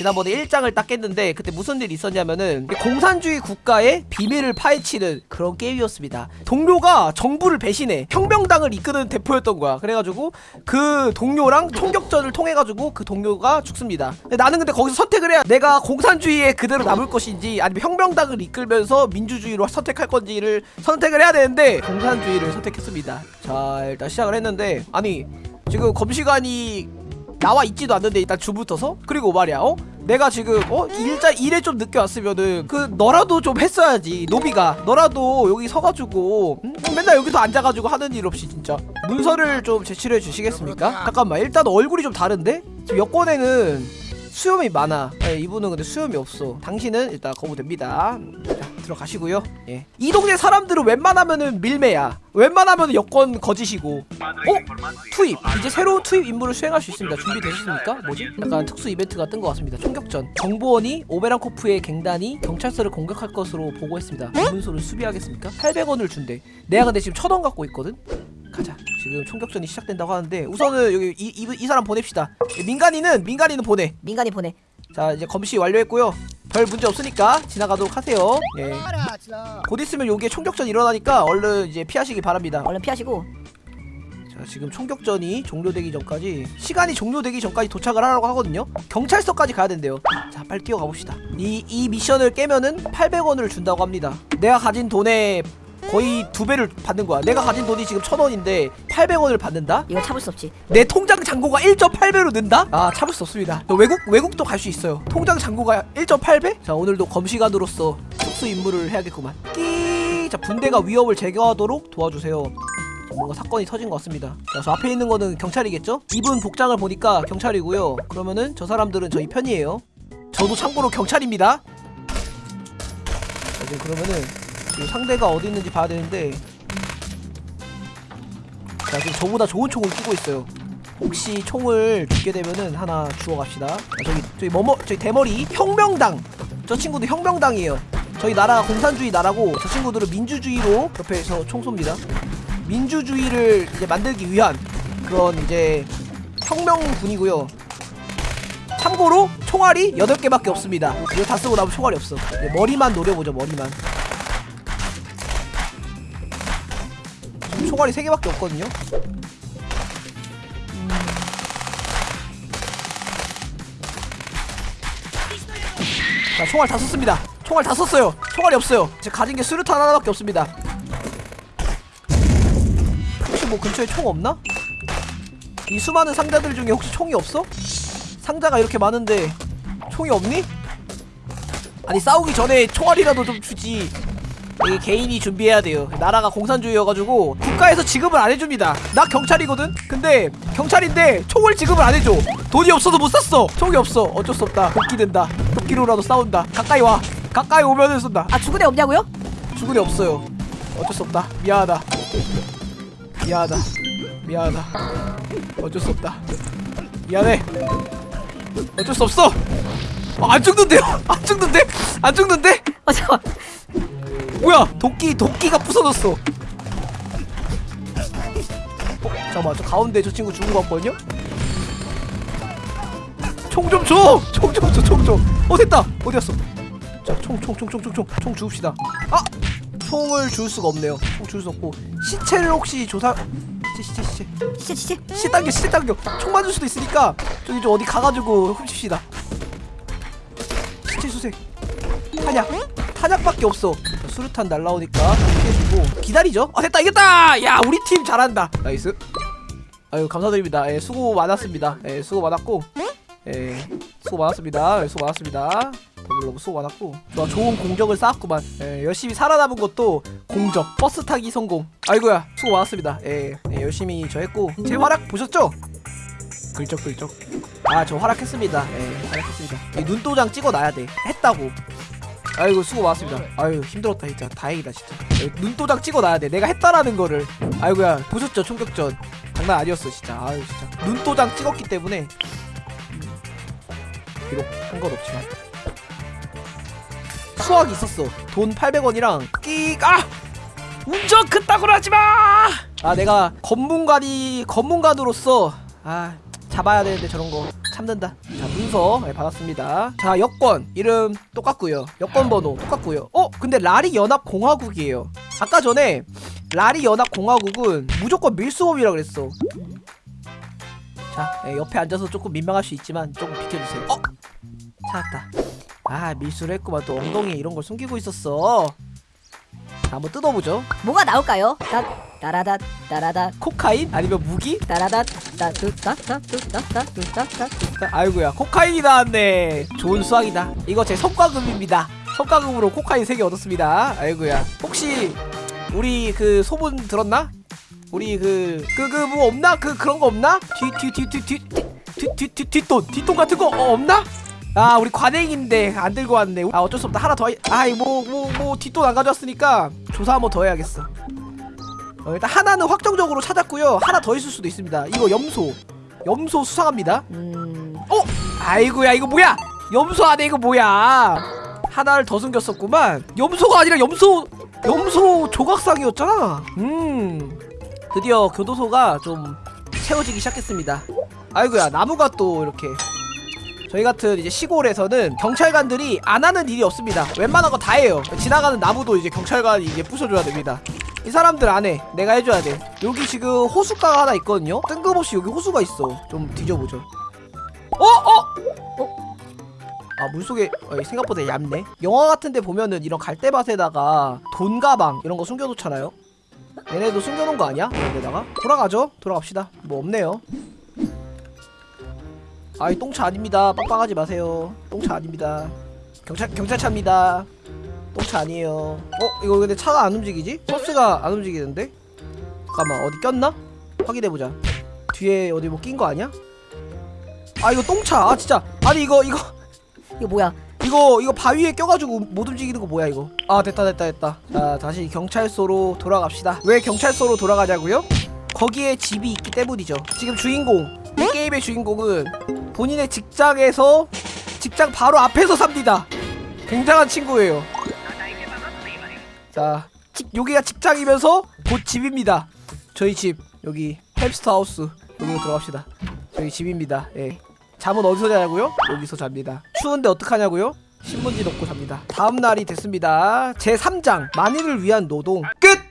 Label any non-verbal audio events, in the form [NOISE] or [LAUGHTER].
지난번에 1장을 딱 깼는데 그때 무슨 일이 있었냐면은 공산주의 국가의 비밀을 파헤치는 그런 게임이었습니다. 동료가 정부를 배신해 혁명당을 이끄는 대표였던 거야. 그래가지고 그 동료랑 총격전을 통해가지고 그 동료가 죽습니다. 나는 근데 거기서 선택을 해야 내가 공산주의에 그대로 남을 것인지 아니면 혁명당을 이끌면서 민주주의로 선택할 건지를 선택을 해야 되는데 공산주의를 선택했습니다. 자 일단 시작을 했는데 아니 지금 검시관이 나와 있지도 않는데 일단 주부터서? 그리고 말이야 어 내가 지금 어? 일자 일에 좀 늦게 왔으면은 그 너라도 좀 했어야지 노비가. 너라도 여기 서가지고 응? 맨날 여기서 앉아가지고 하는 일 없이 진짜. 문서를 좀 제출해 주시겠습니까? 잠깐만 일단 얼굴이 좀 다른데? 지금 여권에는 수염이 많아. 예, 이분은 근데 수염이 없어. 당신은 일단 거부됩니다. 자 들어가시고요 예. 이 동네 사람들은 웬만하면은 밀매야 웬만하면은 여권 거짓이고 어? 투입 이제 새로운 투입 임무를 수행할 수 있습니다 준비되셨습니까? 뭐지? 약간 특수 이벤트가 뜬 것 같습니다 총격전 정보원이 오베란코프의 갱단이 경찰서를 공격할 것으로 보고했습니다 문소를 수비하겠습니까? 800원을 준대 내가 근데 지금 1000원 갖고 있거든? 가자 지금 총격전이 시작된다고 하는데 우선은 여기 이, 이, 이 사람 보냅시다 민간인은 민간인은 보내 민간이 보내. 자 이제 검시 완료했고요 별 문제 없으니까 지나가도록 하세요. 예. 곧 있으면 여기에 총격전 일어나니까 얼른 이제 피하시기 바랍니다. 얼른 피하시고. 자 지금 총격전이 종료되기 전까지 시간이 종료되기 전까지 도착을 하라고 하거든요. 경찰서까지 가야 된대요. 자 빨리 뛰어가 봅시다. 이, 이 미션을 깨면은 800원을 준다고 합니다. 내가 가진 돈의 거의 두 배를 받는 거야 내가 가진 돈이 지금 1000원인데 800원을 받는다? 이거 참을 수 없지. 내 통장 잔고가 1.8배로 는다? 아 참을 수 없습니다 또 외국 외국도 갈 수 있어요 통장 잔고가 1.8배? 자 오늘도 검시관으로서 특수 임무를 해야겠구만 끼 자 분대가 위협을 제거하도록 도와주세요 자, 뭔가 사건이 터진 것 같습니다 자, 저 앞에 있는 거는 경찰이겠죠? 입은 복장을 보니까 경찰이고요 그러면은 저 사람들은 저희 편이에요 저도 참고로 경찰입니다 자, 이제 그러면은 상대가 어디 있는지 봐야 되는데. 자 지금 저보다 좋은 총을 끼고 있어요. 혹시 총을 죽게 되면은 하나 주워 갑시다. 아, 저기 저기 뭐뭐 저기 대머리 혁명당. 저 친구도 혁명당이에요. 저희 나라가 공산주의 나라고 저 친구들은 민주주의로 옆에서 총 쏩니다. 민주주의를 이제 만들기 위한 그런 이제 혁명군이고요. 참고로 총알이 8개밖에 없습니다. 이거 다 쓰고 나면 총알이 없어. 이제 머리만 노려보죠 머리만 총알이 3개밖에 없거든요 자 총알 다 썼습니다 총알 다 썼어요 총알이 없어요 제 가진 게 수류탄 하나밖에 없습니다 혹시 뭐 근처에 총 없나? 이 수많은 상자들 중에 혹시 총이 없어? 상자가 이렇게 많은데 총이 없니? 아니 싸우기 전에 총알이라도 좀 주지 이게 개인이 준비해야 돼요. 나라가 공산주의여가지고 국가에서 지급을 안 해줍니다. 나 경찰이거든? 근데 경찰인데 총을 지급을 안 해줘. 돈이 없어서 못 샀어. 총이 없어. 어쩔 수 없다. 도끼 된다. 도끼로라도 싸운다. 가까이 와. 가까이 오면은 쏜다. 아 죽은 애 없냐고요? 죽은 애 없어요. 어쩔 수 없다. 미안하다. 미안하다. 미안하다. 어쩔 수 없다. 미안해. 어쩔 수 없어. 어, 안 죽는데요? 안 죽는데? 안 죽는데? 아 잠깐. 뭐야 도끼 도끼가 부서졌어 어, 잠깐만 저 가운데 저 친구 죽은 거 같거든요? 총 좀 줘! 총 좀 줘, 총 좀! 어, 됐다! 어디 갔어? 자, 총, 총, 총, 총, 총, 총, 총 주웁시다. 아! 총을 줄 수가 없네요. 총 줄 수 없고. 시체를 혹시 조사, 시체, 시체, 시체. 시체 시체. 시체 당겨, 시체 당겨! 총 맞을 수도 있으니까, 저기 좀 어디 가가지고 훔칩시다. 시체 수색. 탄약! 탄약밖에 없어. 자, 수류탄 날라오니까 피해주고. 기다리죠? 아, 됐다! 이겼다! 야, 우리 팀 잘한다! Nice. 아유, 감사드립니다. 예, 수고 많았습니다. 예, 수고 많았고. 예, 수고 많았습니다. 예, 수고 많았습니다. 다들 너무 수고 많았고. 너 좋은 공적을 쌓았구만. 예, 열심히 살아남은 것도 공적. 버스 타기 성공. 아이고야, 수고 많았습니다. 예, 예, 열심히 저 했고. 제 활약 보셨죠? 글쩍글쩍. 아, 저 활약했습니다. 예, 활약했습니다. 이 눈도장 찍어놔야 돼. 했다고. 아이고 수고 많았습니다. 아유 힘들었다 진짜 다행이다 진짜. 예, 눈도장 찍어놔야 돼. 내가 했다라는 거를. 아이고야 보셨죠 총격전. 장난 아니었어 진짜. 아유 진짜. 눈도장 찍었기 때문에 비록 한 건 없지만 수학이 있었어 돈 800원이랑 끼 아! 운전 그따구로 하지마! 아 내가 검문관이 검문관으로서 아 잡아야 되는데 저런 거 참는다 자 문서 네, 받았습니다. 자 여권. 이름 똑같고요. 여권 번호 똑같고요. 어? 근데 라리 연합 공화국이에요. 아까 전에 라리 연합 공화국은 무조건 밀수범이라 그랬어. 자 네, 옆에 앉아서 조금 민망할 수 있지만 조금 비켜주세요. 어? 찾았다. 아 밀수를 했구만. 또 엉덩이에 이런 걸 숨기고 있었어. 자 한번 뜯어보죠. 뭐가 나올까요? 따 따라다 따라다 코카인? 아니면 무기? 따라다 따뚜따따뚜따따뚜따따 아이고야 코카인이 나왔네. 좋은 수학이다. 이거 제 성과금입니다. 성과금으로 코카인 3개 얻었습니다. 아이고야. 혹시 우리 그 소문 들었나? 우리 그 그 그 뭐 없나? 그 그런 거 없나? 뒤뒤뒤뒤뒤뒤뒤 뒷돈 뒷돈 같은 거 어, 없나? 아 우리 관행인데 안 들고 왔네. 아 어쩔 수 없다. 하나 더 아이 뭐뭐 뭐 뒷돈 안 가져왔으니까 조사 한번 더 해야겠어 어, 일단 하나는 확정적으로 찾았고요 하나 더 있을 수도 있습니다 이거 염소 염소 수상합니다 음 어? 아이고야 이거 뭐야? 염소 안에 이거 뭐야? 하나를 더 숨겼었구만. 염소가 아니라 염소 염소 조각상이었잖아. 음 드디어 교도소가 좀 채워지기 시작했습니다. 아이고야 나무가 또 이렇게 저희 같은 이제 시골에서는 경찰관들이 안 하는 일이 없습니다. 웬만한 거 다 해요. 지나가는 나무도 이제 경찰관이 이제 부숴줘야 됩니다. 이 사람들 안 해. 내가 해줘야 돼. 여기 지금 호숫가가 하나 있거든요. 뜬금없이 여기 호수가 있어. 좀 뒤져보죠. 어? 어? 어? 아 물속에 어, 생각보다 얇네 영화 같은데 보면은 이런 갈대밭에다가 돈 가방 이런 거 숨겨놓잖아요 얘네도 숨겨놓은 거 아니야? 여기다가 돌아가죠 돌아갑시다 뭐 없네요 아이 똥차 아닙니다 빡빡하지 마세요 똥차 아닙니다 경찰 경찰차입니다 똥차 아니에요. 어 이거 근데 차가 안 움직이지? 버스가 안 움직이는데? 잠깐만 어디 꼈나? 확인해보자. 뒤에 어디 뭐 낀 거 아니야? 아 이거 똥차. 아 진짜. 아니 이거 이거. [LAUGHS] 이거 뭐야? 이거 이거 바위에 껴가지고 못 움직이는 거 뭐야 이거? 아 됐다 됐다 됐다. 자 다시 경찰서로 돌아갑시다. 왜 경찰서로 돌아가자고요? 거기에 집이 있기 때문이죠. 지금 주인공 이 게임의 주인공은 본인의 직장에서 직장 바로 앞에서 삽니다. 굉장한 친구예요 자 직, 여기가 직장이면서 곧 집입니다. 저희 집 여기 햄스터 하우스 여기로 들어갑시다. 저희 집입니다. 예. 잠은 어디서 자냐고요? 여기서 잡니다. 추운데 어떡하냐고요? 신문지 놓고 잡니다. 다음 날이 됐습니다. 제 3장 만일을 위한 노동. 끝!